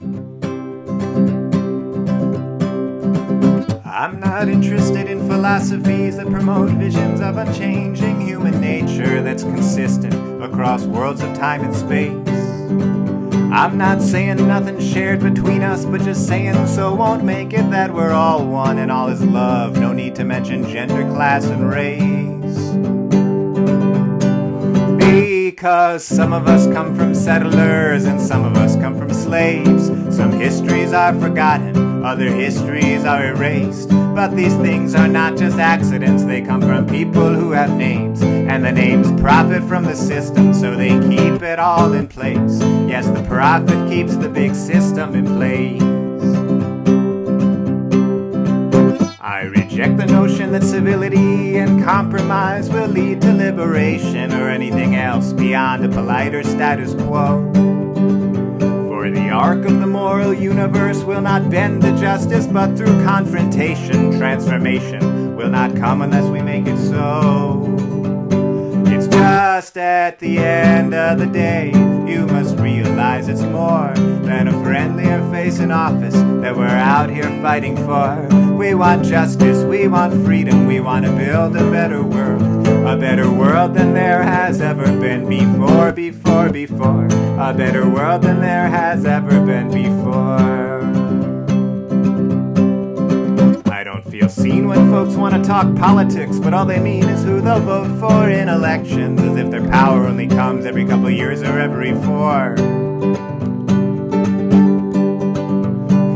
I'm not interested in philosophies that promote visions of unchanging human nature that's consistent across worlds of time and space. I'm not saying nothing shared between us, but just saying so won't make it that we're all one and all is love. No need to mention gender, class, and race. Because some of us come from settlers and some of us come from slaves. Some histories are forgotten, other histories are erased. But these things are not just accidents, they come from people who have names. And the names profit from the system, so they keep it all in place. Yes, the profit keeps the big system in place. I reject the notion that civility and compromise will lead to liberation or anything else beyond a politer status quo. Arc of the moral universe will not bend to justice, but through confrontation, transformation will not come unless we make it so. It's just at the end of the day, you must realize it's more than a friendlier face in office that we're out here fighting for. We want justice, we want freedom, we want to build a better world. A better world than there has ever been before, before, before. A better world than there has ever been before. I don't feel seen when folks want to talk politics, but all they mean is who they'll vote for in elections, as if their power only comes every couple years or every four.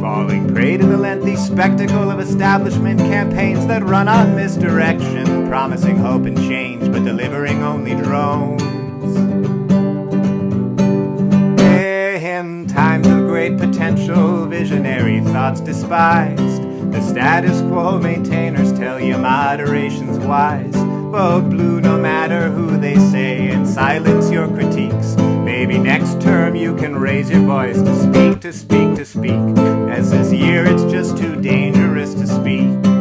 Falling prey to the lengthy spectacle of establishment campaigns that run on misdirection, promising hope and change, but delivering only drones. In times of great potential, visionary thoughts despised. The status quo maintainers tell you moderation's wise. Vote blue no matter who they say and silence your critiques. Maybe next term you can raise your voice to speak, to speak, to speak. As this year it's just too dangerous to speak.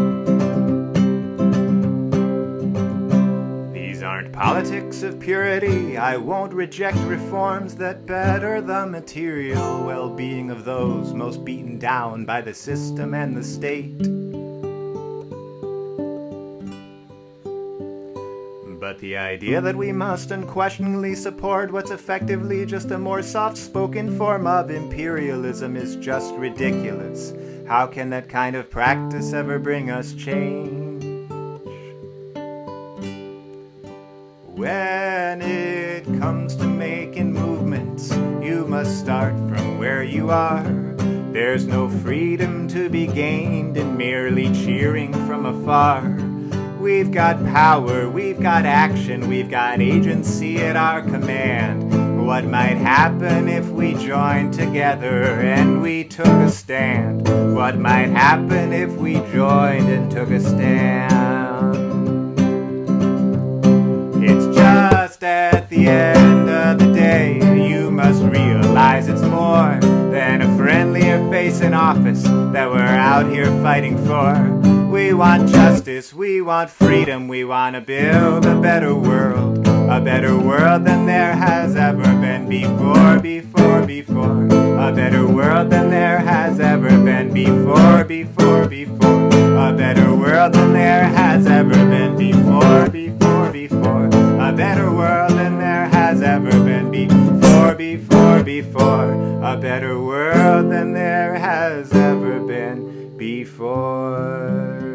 Purity. I won't reject reforms that better the material well being of those most beaten down by the system and the state. But the idea that we must unquestioningly support what's effectively just a more soft spoken form of imperialism is just ridiculous. How can that kind of practice ever bring us change? When it comes to making movements, you must start from where you are. There's no freedom to be gained in merely cheering from afar. We've got power, we've got action, we've got agency at our command. What might happen if we joined together and we took a stand? What might happen if we joined and took a stand? End of the day, you must realize it's more than a friendlier face in office that we're out here fighting for. We want justice, we want freedom, we want to build a better world. A better world than there has ever been before, before, before. A better world than there has ever been before, before, before. A better world than there has ever been before, before, before. A better world before, before. A better world than there has ever been before.